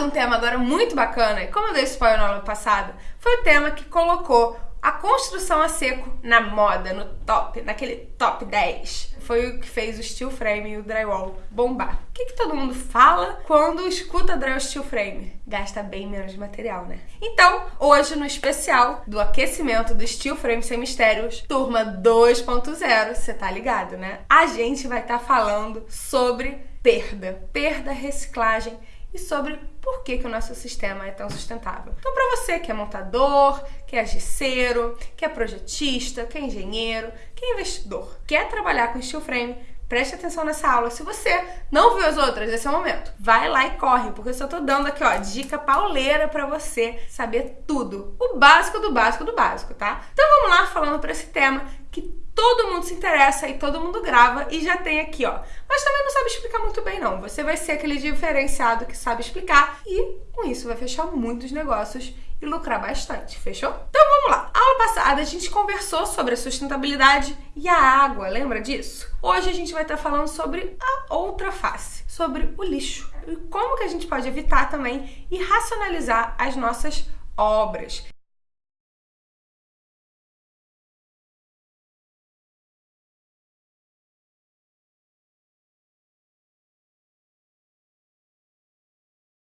de um tema agora muito bacana, e como eu dei spoiler no ano passado, foi o tema que colocou a construção a seco na moda, no top, naquele top 10. Foi o que fez o steel frame e o drywall bombar. O que, que todo mundo fala quando escuta drywall steel frame? Gasta bem menos material, né? Então, hoje no especial do aquecimento do steel frame sem mistérios, turma 2.0, você tá ligado, né? A gente vai estar tá falando sobre perda, perda, reciclagem e sobre por que, que o nosso sistema é tão sustentável. Então, para você que é montador, que é gesseiro, que é projetista, que é engenheiro, que é investidor, quer trabalhar com steel frame, preste atenção nessa aula. Se você não viu as outras, esse é o momento. Vai lá e corre, porque eu só tô dando aqui, ó, dica pauleira para você saber tudo. O básico do básico do básico, tá? Então vamos lá falando para esse tema todo mundo se interessa e todo mundo grava e já tem aqui, ó. Mas também não sabe explicar muito bem, não. Você vai ser aquele diferenciado que sabe explicar e com isso vai fechar muitos negócios e lucrar bastante, fechou? Então vamos lá. A aula passada a gente conversou sobre a sustentabilidade e a água, lembra disso? Hoje a gente vai estar falando sobre a outra face, sobre o lixo e como que a gente pode evitar também e racionalizar as nossas obras.